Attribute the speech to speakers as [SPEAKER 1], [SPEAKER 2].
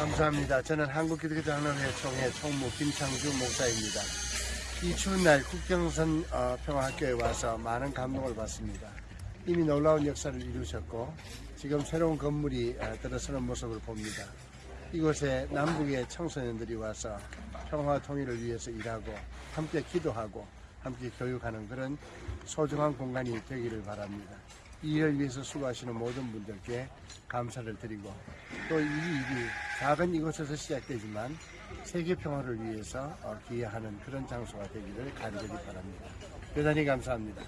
[SPEAKER 1] 감사합니다. 저는 한국기독교 장로회 총회 총무 김창주 목사입니다. 이 추운 날 국경선 어, 평화학교에 와서 많은 감동을 받습니다. 이미 놀라운 역사를 이루셨고 지금 새로운 건물이 어, 들어서는 모습을 봅니다. 이곳에 남북의 청소년들이 와서 평화 통일을 위해서 일하고 함께 기도하고 함께 교육하는 그런 소중한 공간이 되기를 바랍니다. 이 일을 위해서 수고하시는 모든 분들께 감사를 드리고 또 이 일이 작은 이곳에서 시작되지만 세계 평화를 위해서 어, 기여하는 그런 장소가 되기를 간절히 바랍니다. 대단히 감사합니다.